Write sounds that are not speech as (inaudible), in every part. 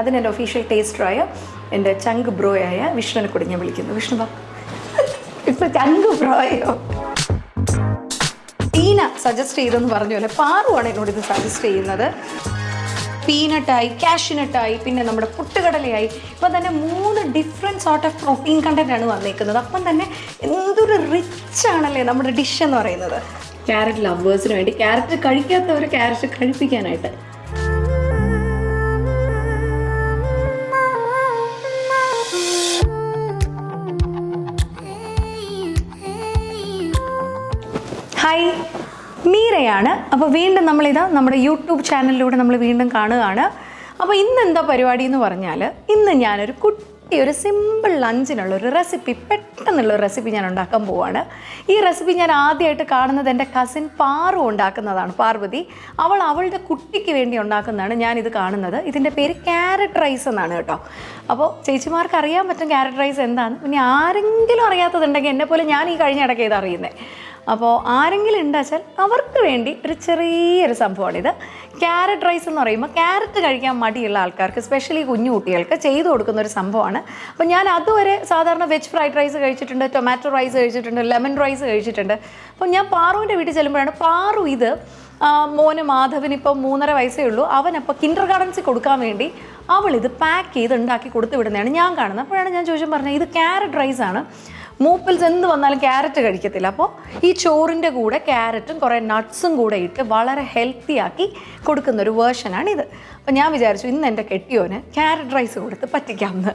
അതിന് എന്റെ ഒഫീഷ്യൽ ടേസ്റ്ററായ എന്റെ ചങ്ക് ബ്രോയായ വിഷ്ണുവിനെ കൂടി ഞാൻ വിളിക്കുന്നു. വിഷ്ണു ബാ ഇപ്പൊ ചങ്ക് ബ്രോയോ ടീന സജസ്റ്റ് ചെയ്തെന്ന് പറഞ്ഞ പോലെ പാറുവാണ് എന്നോട് ഇത് സജസ്റ്റ് ചെയ്യുന്നത്. പീനട്ടായി കാഷ്യൂനട്ടായി പിന്നെ നമ്മുടെ പുട്ടുകടലയായി. ഇപ്പം തന്നെ മൂന്ന് different sort of protein content ആണ് വന്നേക്കുന്നത്. അപ്പം തന്നെ എന്തൊരു റിച്ച് ആണല്ലേ നമ്മുടെ ഡിഷ് എന്ന് പറയുന്നത്. ക്യാരറ്റ് ലവേഴ്സിന് വേണ്ടി ക്യാരറ്റ് കഴിക്കാത്തവർ ക്യാരറ്റ് കഴിപ്പിക്കാനായിട്ട്. ഹായ് മീരയാണ്. അപ്പോൾ വീണ്ടും നമ്മളിതാ നമ്മുടെ യൂട്യൂബ് ചാനലിലൂടെ നമ്മൾ വീണ്ടും കാണുകയാണ്. അപ്പോൾ ഇന്ന് എന്താ പരിപാടി എന്ന് പറഞ്ഞാൽ ഇന്ന് ഞാനൊരു കുട്ടി ഒരു സിമ്പിൾ ലഞ്ചിനുള്ള ഒരു റെസിപ്പി പെട്ടെന്നുള്ള ഒരു റെസിപ്പി ഞാൻ ഉണ്ടാക്കാൻ പോവാണ്. ഈ റെസിപ്പി ഞാൻ ആദ്യമായിട്ട് കാണുന്നത് എന്റെ കസിൻ പാറു ഉണ്ടാക്കുന്നതാണ് പാർവതി. അവൾ അവളുടെ കുട്ടിക്ക് വേണ്ടി ഉണ്ടാക്കുന്നതാണ് ഞാനിത് കാണുന്നത്. ഇതിന്റെ പേര് ക്യാരറ്റ് റൈസ് എന്നാണ് കേട്ടോ. അപ്പോൾ ചേച്ചിമാർക്ക് അറിയാൻ പറ്റും ക്യാരറ്റ് റൈസ് എന്താണ് പിന്നെ ആരെങ്കിലും അറിയാത്തതുണ്ടെങ്കിൽ എന്നെപ്പോലെ പോലെ ഞാൻ ഈ കഴിഞ്ഞ ഇടയ്ക്ക് ഇത് അറിയുന്നത് അപ്പോൾ ആരെങ്കിലും ഉണ്ടാച്ചാൽ അവർക്ക് വേണ്ടി ഒരു ചെറിയൊരു സംഭവമാണിത് ക്യാരറ്റ് റൈസ് എന്ന് പറയുമ്പോൾ ക്യാരറ്റ് കഴിക്കാൻ മടിയുള്ള ആൾക്കാർക്ക് സ്പെഷ്യലി കുഞ്ഞു കുട്ടികൾക്ക് ചെയ്തു കൊടുക്കുന്ന ഒരു സംഭവമാണ്. അപ്പോൾ ഞാൻ അതുവരെ സാധാരണ വെജ് ഫ്രൈഡ് റൈസ് കഴിച്ചിട്ടുണ്ട് ടൊമാറ്റോ റൈസ് കഴിച്ചിട്ടുണ്ട് ലെമൺ റൈസ് കഴിച്ചിട്ടുണ്ട്. അപ്പോൾ ഞാൻ പാറുവിന്റെ വീട്ടിൽ ചെല്ലുമ്പോഴാണ് പാറു ഇത് മോന് മാധവന് ഇപ്പോൾ മൂന്നര വയസ്സേ ഉള്ളൂ. അവനപ്പോൾ കിൻഡർ ഗാർഡൻസിൽ കൊടുക്കാൻ വേണ്ടി അവൾ ഇത് പാക്ക് ചെയ്ത് ഉണ്ടാക്കി കൊടുത്തു വിടുന്നതാണ് ഞാൻ കാണുന്നത്. അപ്പോഴാണ് ഞാൻ ചോദിച്ചു പറഞ്ഞത് ഇത് ക്യാരറ്റ് റൈസാണ് മൂപ്പിൽസ് എന്ത് വന്നാലും ക്യാരറ്റ് കഴിക്കത്തില്ല. അപ്പോൾ ഈ ചോറിന്റെ കൂടെ ക്യാരറ്റും കുറേ നട്ട്സും കൂടെ ഇട്ട് വളരെ ഹെൽത്തി ആക്കി കൊടുക്കുന്ന ഒരു വേർഷനാണ് ഇത്. അപ്പോൾ ഞാൻ വിചാരിച്ചു ഇന്ന് എന്റെ കെട്ടിയോന് ക്യാരറ്റ് റൈസ് കൊടുത്ത് പറ്റിക്കാമെന്ന്.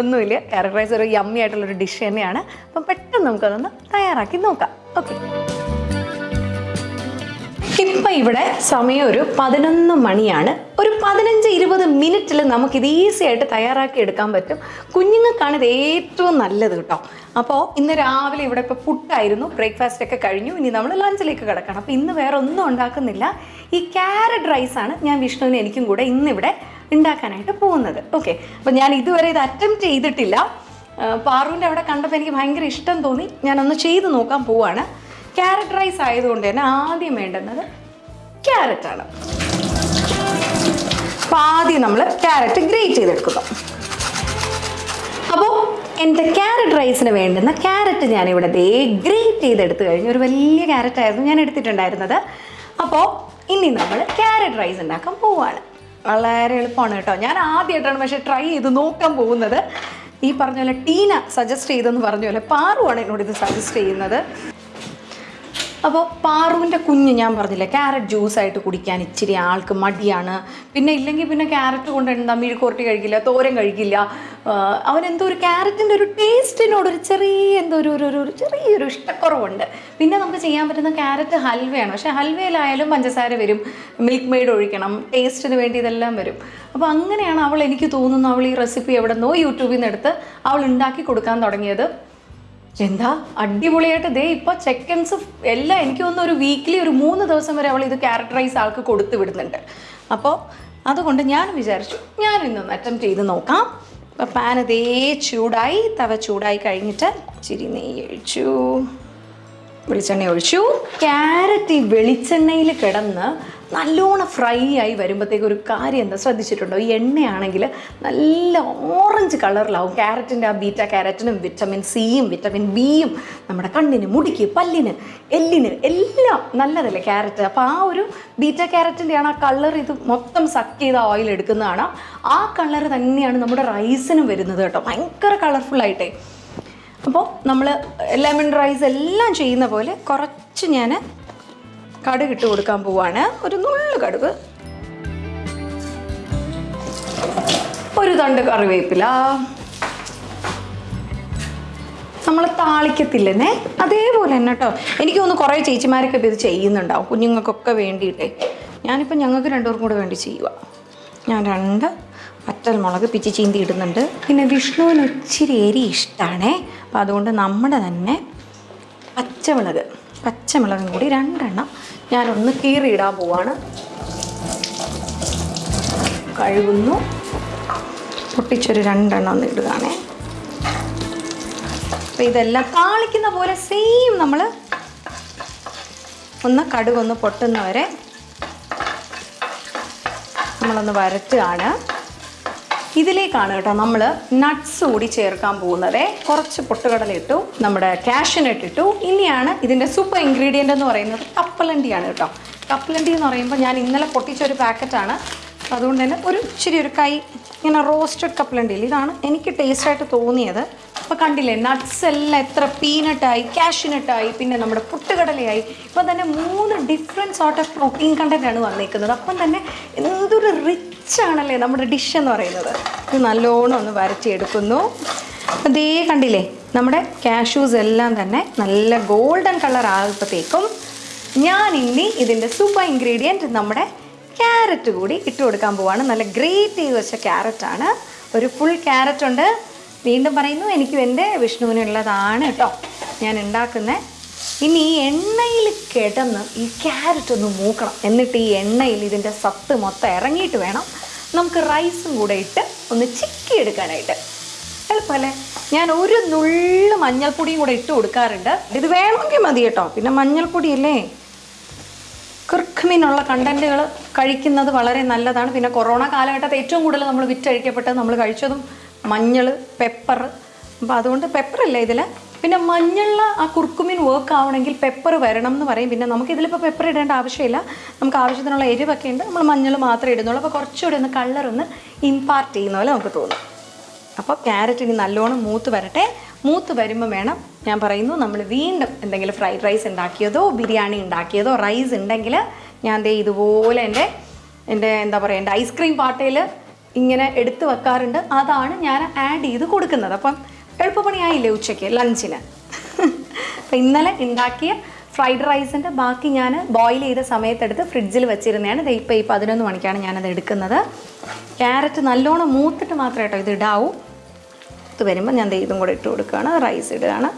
ഒന്നുമില്ല ക്യാരറ്റ് റൈസ് ഒരു യമ്മി ആയിട്ടുള്ളൊരു ഡിഷ് തന്നെയാണ്. അപ്പം പെട്ടെന്ന് നമുക്കതൊന്ന് തയ്യാറാക്കി നോക്കാം. ഓക്കെ ഇപ്പം ഇവിടെ സമയം ഒരു പതിനൊന്ന് മണിയാണ്. ഒരു പതിനഞ്ച് ഇരുപത് മിനിറ്റിൽ നമുക്കിത് ഈസി ആയിട്ട് തയ്യാറാക്കി എടുക്കാൻ പറ്റും. കുഞ്ഞുങ്ങൾക്കാണ് ഇത് ഏറ്റവും നല്ലത് കേട്ടോ. അപ്പോൾ ഇന്ന് രാവിലെ ഇവിടെ ഇപ്പോൾ പുട്ടായിരുന്നു ബ്രേക്ക്ഫാസ്റ്റ് ഒക്കെ കഴിഞ്ഞു. ഇനി നമ്മൾ ലഞ്ചിലേക്ക് കിടക്കണം. അപ്പോൾ ഇന്ന് വേറെ ഒന്നും ഉണ്ടാക്കുന്നില്ല. ഈ ക്യാരറ്റ് റൈസാണ് ഞാൻ വിഷ്ണുവിന് എനിക്കും കൂടെ ഇന്നിവിടെ ഉണ്ടാക്കാനായിട്ട് പോകുന്നത്. ഓക്കെ അപ്പോൾ ഞാൻ ഇതുവരെ ഇത് അറ്റംപ്റ്റ് ചെയ്തിട്ടില്ല. പാറുവിന്റെ അവിടെ കണ്ടപ്പോൾ എനിക്ക് ഭയങ്കര ഇഷ്ടം തോന്നി. ഞാനൊന്ന് ചെയ്ത് നോക്കാൻ പോവാണ്. ക്യാരറ്റ് റൈസ് ആയതുകൊണ്ട് തന്നെ ആദ്യം വേണ്ടുന്നത് ക്യാരറ്റാണ് അപ്പോൾ ആദ്യം നമ്മൾ ക്യാരറ്റ് ഗ്രേറ്റ് ചെയ്തെടുക്കുന്നു. അപ്പോൾ എന്റെ ക്യാരറ്റ് റൈസിന് വേണ്ടുന്ന ക്യാരറ്റ് ഞാനിവിടെ ദേ ഗ്രേറ്റ് ചെയ്തെടുത്ത് കഴിഞ്ഞു ഒരു വലിയ ക്യാരറ്റ് ആയിരുന്നു ഞാൻ എടുത്തിട്ടുണ്ടായിരുന്നത്. അപ്പോൾ ഇനി നമ്മൾ ക്യാരറ്റ് റൈസ് ഉണ്ടാക്കാൻ പോവാണ്. വളരെ എളുപ്പമാണ് കേട്ടോ. ഞാൻ ആദ്യമായിട്ടാണ് പക്ഷേ ട്രൈ ചെയ്ത് നോക്കാൻ പോകുന്നത്. ഈ പറഞ്ഞ പോലെ ടീന സജസ്റ്റ് ചെയ്തെന്ന് പറഞ്ഞ പോലെ പാറുവാണ് എന്നോട് ഇത് സജസ്റ്റ് ചെയ്യുന്നത്. അപ്പോൾ പാറുവിന്റെ കുഞ്ഞ് ഞാൻ പറഞ്ഞില്ലേ ക്യാരറ്റ് ജ്യൂസായിട്ട് കുടിക്കാൻ ഇച്ചിരി ആൾക്ക് മടിയാണ്. പിന്നെ ഇല്ലെങ്കിൽ പിന്നെ ക്യാരറ്റ് കൊണ്ട് എന്താ മെഴുക്കുരട്ടി കഴിക്കില്ല തോരൻ കഴിക്കില്ല. അവനെന്തോ ഒരു ക്യാരറ്റിന്റെ ഒരു ടേസ്റ്റിനോട് ഒരു ചെറിയ എന്തോ ഒരു ഒരു ഒരു ചെറിയൊരു ഇഷ്ടക്കുറവുണ്ട്. പിന്നെ നമുക്ക് ചെയ്യാൻ പറ്റുന്ന ക്യാരറ്റ് ഹൽവയാണ്. പക്ഷേ ഹൽവയിലായാലും പഞ്ചസാര വരും മിൽക്ക് മെയ്ഡ് ഒഴിക്കണം ടേസ്റ്റിന് വേണ്ടി ഇതെല്ലാം വരും. അപ്പോൾ അങ്ങനെയാണ് അവൾ എനിക്ക് തോന്നുന്നു അവൾ ഈ റെസിപ്പി എവിടെ നിന്നോ യൂട്യൂബിൽ നിന്ന് എടുത്ത് അവൾ ഉണ്ടാക്കി കൊടുക്കാൻ തുടങ്ങിയത്. എന്താ? അടിപൊളിയായിട്ട് ദേ ഇപ്പൊ ചെക്കൻസ് എല്ലാം എനിക്ക് തോന്നുന്നു ഒരു വീക്കിലി ഒരു മൂന്ന് ദിവസം വരെ അവൾ ഇത് ക്യാരക്ടറൈസ് ആൾക്ക് കൊടുത്തു വിടുന്നുണ്ട്. അപ്പോൾ അതുകൊണ്ട് ഞാൻ വിചാരിച്ചു ഞാൻ ഇന്നൊന്ന് അറ്റംപ്റ്റ് ചെയ്ത് നോക്കാം. അപ്പോൾ പാൻ അതേ ചൂടായി തവ ചൂടായി കഴിഞ്ഞിട്ട് ചിരി നെയ്യ് ഒഴിച്ചു. വെളിച്ചെണ്ണ ഒഴിച്ചു. ക്യാരറ്റ് ഈ വെളിച്ചെണ്ണയിൽ കിടന്ന് നല്ലോണം ഫ്രൈ ആയി വരുമ്പോഴത്തേക്ക് ഒരു കാര്യം എന്താ ശ്രദ്ധിച്ചിട്ടുണ്ടോ? ഈ എണ്ണയാണെങ്കിൽ നല്ല ഓറഞ്ച് കളറിലാവും. ക്യാരറ്റിന്റെ ആ ബീറ്റ ക്യാരറ്റിനും വിറ്റമിൻ സിയും വിറ്റമിൻ ബിയും നമ്മുടെ കണ്ണിന് മുടിക്ക് പല്ലിന് എല്ലിന് എല്ലാം നല്ലതല്ലേ ക്യാരറ്റ്? അപ്പോൾ ആ ഒരു ബീറ്റ ക്യാരറ്റിന്റെയാണ് ആ കളർ ഇത് മൊത്തം സക്ക് ചെയ്ത ഓയിൽ എടുക്കുന്നതാണ്. ആ കളർ തന്നെയാണ് നമ്മുടെ റൈസിനും വരുന്നത് കേട്ടോ. ഭയങ്കര കളർഫുള്ളായിട്ടേ അപ്പോൾ നമ്മൾ ലെമൺ റൈസ് എല്ലാം ചെയ്യുന്ന പോലെ കുറച്ച് ഞാൻ കടുക് ഇട്ട് കൊടുക്കാൻ പോവാണ്. ഒരു നുള്ളു കടുക്. ഒരു തണ്ട് കറിവേപ്പില. നമ്മൾ താളിക്കത്തില്ലെന്നേ? അതേപോലെ തന്നെ കേട്ടോ എനിക്ക് തോന്നുന്നു കുറേ ചേച്ചിമാരൊക്കെ ഇപ്പോൾ ഇത് ചെയ്യുന്നുണ്ടാവും. കുഞ്ഞുങ്ങൾക്കൊക്കെ വേണ്ടിയിട്ടേ. ഞാനിപ്പോൾ ഞങ്ങൾക്ക് രണ്ടുപേർക്കും കൂടെ വേണ്ടി ചെയ്യുക ഞാൻ രണ്ട് വറ്റൽ മുളക് പിച്ചി ചീന്തി ഇടുന്നുണ്ട്. പിന്നെ വിഷ്ണുവിന് ഒത്തിരി എരി ഇഷ്ടമാണേ അപ്പോൾ അതുകൊണ്ട് നമ്മുടെ തന്നെ പച്ചമുളക് പച്ചമുളകും കൂടി രണ്ടെണ്ണം ഞാനൊന്ന് കീറിയിടാൻ പോവാണ്. കഴുകുന്നു. പൊട്ടിച്ചൊരു രണ്ടെണ്ണം ഒന്ന് ഇടുകയാണേ. അപ്പോൾ ഇതെല്ലാം താളിക്കുന്ന പോലെ സെയിം നമ്മൾ ഒന്ന് കടുകൊന്ന് പൊട്ടുന്നവരെ നമ്മളൊന്ന് വരട്ടുകയാണ്. ഇതിലേക്കാണ് കേട്ടോ നമ്മൾ നട്ട്സ് കൂടി ചേർക്കാൻ പോകുന്നത്. കുറച്ച് പൊട്ടുകടല ഇട്ടു നമ്മുടെ കാഷ്യനട്ട് ഇട്ടു ഇനിയാണ് ഇതിന്റെ സൂപ്പർ ഇൻഗ്രീഡിയന്റ് എന്ന് പറയുന്നത് കപ്പലണ്ടിയാണ് കേട്ടോ. കപ്പലണ്ടി എന്ന് പറയുമ്പോൾ ഞാൻ ഇന്നലെ പൊട്ടിച്ച ഒരു പാക്കറ്റാണ്. അതുകൊണ്ട് തന്നെ ഒരു ഇച്ചിരി ഒരു കൈ ഇങ്ങനെ റോസ്റ്റഡ് കപ്പലണ്ടിയിൽ ഇതാണ് എനിക്ക് ടേസ്റ്റായിട്ട് തോന്നിയത്. അപ്പോൾ കണ്ടില്ലേ നട്ട്സ് എല്ലാം എത്ര പീനട്ടായി കാഷ്യൂനട്ടായി പിന്നെ നമ്മുടെ പുട്ടുകടലയായി. ഇപ്പം തന്നെ മൂന്ന് ഡിഫറെന്റ് സോർട്ട് ഓഫ് പ്രോട്ടീൻ കണ്ടന്റാണ് വന്നിരിക്കുന്നത് അപ്പം തന്നെ എന്തൊരു റിച്ച് ആണല്ലേ നമ്മുടെ ഡിഷ് എന്ന് പറയുന്നത്. ഇത് നല്ലോണം ഒന്ന് വരച്ചെടുക്കുന്നു അതേ കണ്ടില്ലേ നമ്മുടെ കാഷ്യൂസ് എല്ലാം തന്നെ നല്ല ഗോൾഡൻ കളർ ആകുമ്പോഴത്തേക്കും ഞാൻ ഇനി ഇതിന്റെ സൂപ്പർ ഇൻഗ്രീഡിയന്റ് നമ്മുടെ ക്യാരറ്റ് കൂടി ഇട്ട് കൊടുക്കാൻ പോവാണ്. നല്ല ഗ്രേറ്റ് ചെയ്ത് വെച്ച ക്യാരറ്റാണ് ഒരു ഫുൾ ക്യാരറ്റ് ഉണ്ട്. വീണ്ടും പറയുന്നു എനിക്കും എന്റെ വിഷ്ണുവിനുള്ളതാണ് കേട്ടോ. ഞാൻ ഉണ്ടാക്കുന്നത് ഇനി ഈ എണ്ണയിൽ കിടന്ന് ഈ ക്യാരറ്റ് ഒന്ന് മൂക്കണം. എന്നിട്ട് ഈ എണ്ണയിൽ ഇതിന്റെ സത്ത് മൊത്തം ഇറങ്ങിയിട്ട് വേണം. നമുക്ക് റൈസും കൂടെ ഇട്ട് ഒന്ന് ചിക്കി എടുക്കാനായിട്ട് എളുപ്പമല്ലേ? ഞാൻ ഒരു നുള്ളു മഞ്ഞൾപ്പൊടിയും കൂടെ ഇട്ട് കൊടുക്കാറുണ്ട്. ഇത് വേണമെങ്കിൽ മതി കേട്ടോ. പിന്നെ മഞ്ഞൾപ്പൊടിയല്ലേ? കിർഖ്മീനുള്ള കണ്ടന്റുകൾ കഴിക്കുന്നത് വളരെ നല്ലതാണ്. പിന്നെ കൊറോണ കാലഘട്ടത്തിൽ ഏറ്റവും കൂടുതൽ നമ്മൾ വിറ്റഴിക്കപ്പെട്ടത് നമ്മൾ കഴിച്ചതും മഞ്ഞൾ പെപ്പർ അപ്പോൾ അതുകൊണ്ട് പെപ്പറല്ലേ ഇതിൽ പിന്നെ മഞ്ഞളിൽ ആ കുർക്കുമിൻ വർക്ക് ആവണമെങ്കിൽ പെപ്പർ വരണം എന്ന് പറയും. പിന്നെ നമുക്ക് ഇതിലിപ്പോൾ പെപ്പർ ഇടേണ്ട ആവശ്യമില്ല. നമുക്ക് ആവശ്യത്തിനുള്ള എരിവൊക്കെ ഉണ്ട്. നമ്മൾ മഞ്ഞൾ മാത്രമേ ഇടുന്നുള്ളൂ. അപ്പോൾ കുറച്ചുകൂടി ഒന്ന് കളർ ഒന്ന് ഇമ്പാർട്ട് ചെയ്യുന്ന പോലെ നമുക്ക് തോന്നും. അപ്പോൾ ക്യാരറ്റ് ഇനി നല്ലോണം മൂത്ത് വരട്ടെ. മൂത്ത് വരുമ്പോൾ വേണം. ഞാൻ പറയുന്നു നമ്മൾ വീണ്ടും എന്തെങ്കിലും ഫ്രൈഡ് റൈസ് ഉണ്ടാക്കിയതോ ബിരിയാണി ഉണ്ടാക്കിയതോ റൈസ് ഉണ്ടെങ്കിൽ ഞാൻ ദേ ഇതുപോലെ എന്റെ എന്റെ എന്താ പറയുക എന്റെ ഐസ്ക്രീം പാട്ടയിൽ ഇങ്ങനെ എടുത്ത് വെക്കാറുണ്ട്. അതാണ് ഞാൻ ആഡ് ചെയ്ത് കൊടുക്കുന്നത്. അപ്പം എളുപ്പപ്പണിയായില്ലേ ഉച്ചയ്ക്ക്? ലഞ്ചിന് (laughs) അപ്പം ഇന്നലെ ഉണ്ടാക്കിയ ഫ്രൈഡ് റൈസിന്റെ ബാക്കി ഞാൻ ബോയിൽ ചെയ്ത സമയത്തെടുത്ത് ഫ്രിഡ്ജിൽ വെച്ചിരുന്നതാണ്. ഇത് ഇപ്പോൾ ഈ പതിനൊന്ന് മണിക്കാണ് ഞാനത് എടുക്കുന്നത്. ക്യാരറ്റ് നല്ലോണം മൂത്തിട്ട് മാത്രമേ കേട്ടോ ഇത് ഇടാവൂ. ഇത് വരുമ്പോൾ ഞാൻ ഇതും കൂടെ ഇട്ട് കൊടുക്കുകയാണ്. റൈസ് ഇടുകയാണ്.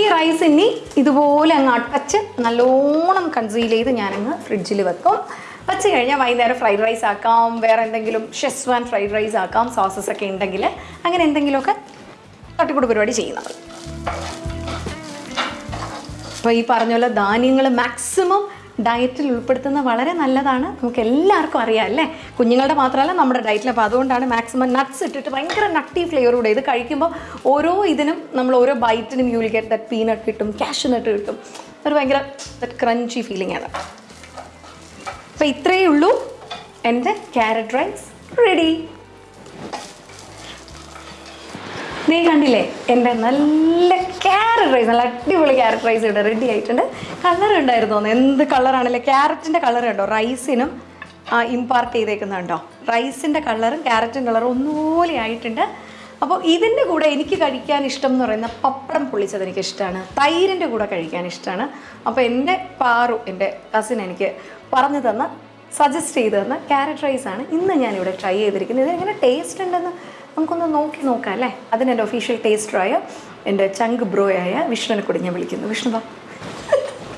ഈ റൈസ് ഇനി ഇതുപോലെ അങ്ങ് അടച്ച് നല്ലോണം കൺസീൽ ചെയ്ത് ഞാനങ്ങ് ഫ്രിഡ്ജിൽ വെക്കും. വെച്ച് കഴിഞ്ഞാൽ വൈകുന്നേരം ഫ്രൈഡ് റൈസ് ആക്കാം വേറെ എന്തെങ്കിലും ഷെസ്വാൻ ഫ്രൈഡ് റൈസ് ആക്കാം സോസസ് ഒക്കെ ഉണ്ടെങ്കിൽ അങ്ങനെ എന്തെങ്കിലുമൊക്കെ തട്ടിക്കൂട് പരിപാടി ചെയ്യുന്നത് അപ്പോൾ ഈ പറഞ്ഞ പോലെ ധാന്യങ്ങൾ മാക്സിമം ഡയറ്റിൽ ഉൾപ്പെടുത്തുന്നത് വളരെ നല്ലതാണ്. നമുക്ക് എല്ലാവർക്കും അറിയാം അല്ലേ? കുഞ്ഞുങ്ങളുടെ മാത്രമല്ല നമ്മുടെ ഡയറ്റിൽ അപ്പോൾ അതുകൊണ്ടാണ് മാക്സിമം നട്ട്സ് ഇട്ടിട്ട് ഭയങ്കര നട്ടി ഫ്ലേവറോടെ ഇത് കഴിക്കുമ്പോൾ ഓരോ ഇതിനും നമ്മൾ ഓരോ ബൈറ്റിനും യു ഗെറ്റ് ദറ്റ് പീനട്ട് കിട്ടും കാഷ്യൂ നട്ട് കിട്ടും. ഒരു ഭയങ്കര ദറ്റ് ക്രഞ്ചി ഫീലിംഗ് ആണ്. അപ്പോൾ ഇത്രയേ ഉള്ളൂ. എന്റെ ക്യാരറ്റ് റൈസ് റെഡി. നീ കണ്ടില്ലേ? എന്റെ നല്ല ക്യാരറ്റ് റൈസ് നല്ല അടിപൊളി ക്യാരറ്റ് റൈസ് ഇവിടെ റെഡി ആയിട്ടുണ്ട്. കളർ ഉണ്ടായിരുന്നു? എന്ത് കളറാണല്ലേ ക്യാരറ്റിന്റെ കളർ ഉണ്ടോ? റൈസിനും ഇമ്പാർട്ട് ചെയ്തേക്കുന്നുണ്ടോ റൈസിന്റെ കളറും ക്യാരറ്റിന്റെ കളറും ഒന്നുപോലെ ആയിട്ടുണ്ട്. അപ്പോൾ ഇതിന്റെ കൂടെ എനിക്ക് കഴിക്കാൻ ഇഷ്ടം എന്ന് പറയുന്ന പപ്പടം പൊള്ളിച്ചത് എനിക്ക് ഇഷ്ടമാണ്. തൈരിന്റെ കൂടെ കഴിക്കാൻ ഇഷ്ടമാണ്. അപ്പോൾ എന്റെ പാറു എന്റെ കസിൻ എനിക്ക് പറഞ്ഞു തന്ന സജസ്റ്റ് ചെയ്ത് തന്ന ക്യാരറ്റ് റൈസ് ആണ് ഇന്ന് ഞാനിവിടെ ട്രൈ ചെയ്തിരിക്കുന്നത്. ഇത് എങ്ങനെ ടേസ്റ്റ് ഉണ്ടെന്ന് നമുക്കൊന്ന് നോക്കി നോക്കാം അല്ലേ? അതിന് എന്റെ ഒഫീഷ്യൽ ടേസ്റ്ററായ എന്റെ ചങ്ക് ബ്രോയായ വിഷ്ണുവിനെ കൂടി ഞാൻ വിളിക്കുന്നു. വിഷ്ണു വാ.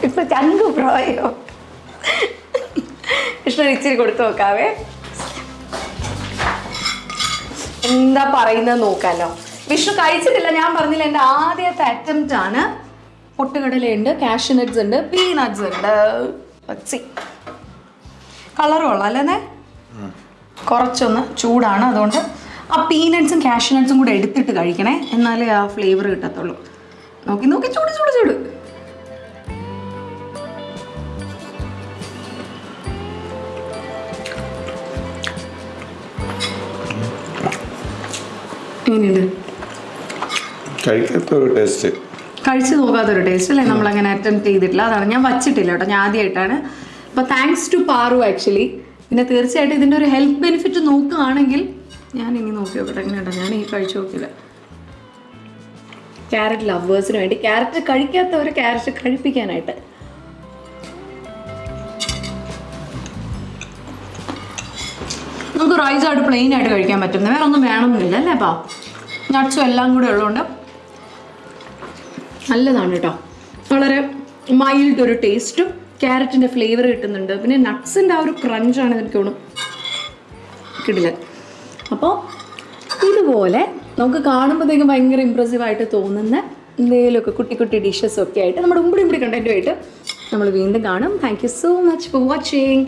ഇപ്പൊ ചങ്ക് ബ്രോയോ വിഷ്ണു ഇച്ചിരി കൊടുത്തു നോക്കാവേ. എന്താ പറയുന്നത് നോക്കാലോ. വിഷ്ണു കഴിച്ചിട്ടില്ല ഞാൻ പറഞ്ഞില്ല. എന്റെ ആദ്യത്തെ അറ്റംപ്റ്റ് ആണ്. പൊട്ടുകടലുണ്ട് കാഷ്യൂ നട്ട്സ് ഉണ്ട് പീനട്ട്സ് ഉണ്ട്. സി കളർ കൊള്ളാം അല്ലേ കുറച്ചൊന്ന് ചൂടാണ് അതുകൊണ്ട്. ആ പീനട്ട്സും കാഷ്യൂ നട്ട്സും കൂടെ എടുത്തിട്ട് കഴിക്കണേ. എന്നാലേ ആ ഫ്ലേവർ കിട്ടത്തുള്ളൂ. നോക്കി നോക്കി ചൂട് ചൂട് ചൂട്. എങ്ങനെയുണ്ട്? ടേസ്റ്റ് കഴിച്ചു നോക്കാത്തൊരു ടേസ്റ്റ് അല്ലേ? നമ്മൾ അങ്ങനെ അറ്റംപ്റ്റ് ചെയ്തിട്ടില്ല. അതാണ് ഞാൻ വച്ചിട്ടില്ല കേട്ടോ. ഞാൻ ആദ്യമായിട്ടാണ് അപ്പോൾ താങ്ക്സ് ടു പാറു ആക്ച്വലി പിന്നെ തീർച്ചയായിട്ടും ഇതിന്റെ ഒരു ഹെൽത്ത് ബെനിഫിറ്റ് നോക്കുകയാണെങ്കിൽ ഞാൻ ഇനി നോക്കി നോക്കട്ടെ എങ്ങനെയുണ്ടോ ഞാൻ ഈ കഴിച്ചു നോക്കില്ല ക്യാരറ്റ് ലവേഴ്സിന് വേണ്ടി ക്യാരറ്റ് കഴിക്കാത്തവർ ക്യാരറ്റ് കഴിപ്പിക്കാനായിട്ട്. നമുക്ക് റൈസ് ആയിട്ട് പ്ലെയിൻ ആയിട്ട് കഴിക്കാൻ പറ്റുന്നത്. വേറെ ഒന്നും വേണമെന്നില്ല അല്ലേ അപ്പോൾ നട്ട്സും എല്ലാം കൂടെ ഉള്ളതുകൊണ്ട്. നല്ലതാണ് കേട്ടോ. വളരെ മൈൽഡ് ഒരു ടേസ്റ്റും ക്യാരറ്റിന്റെ ഫ്ലേവർ കിട്ടുന്നുണ്ട്. പിന്നെ നട്ട്സിന്റെ ആ ഒരു ക്രഞ്ചാണ് എനിക്ക് തോന്നും കിട്ടില്ല അപ്പോൾ ഇതുപോലെ നമുക്ക് കാണുമ്പോഴത്തേക്കും ഭയങ്കര ഇമ്പ്രസീവായിട്ട് തോന്നുന്ന എന്തെങ്കിലുമൊക്കെ കുട്ടി കുട്ടി ഡിഷസ് ഒക്കെ ആയിട്ട് നമ്മുടെ ഉമ്പിടി ഉമ്പിടി കണ്ടന്റുമായിട്ട് നമ്മൾ വീണ്ടും കാണും. Thank you so much for watching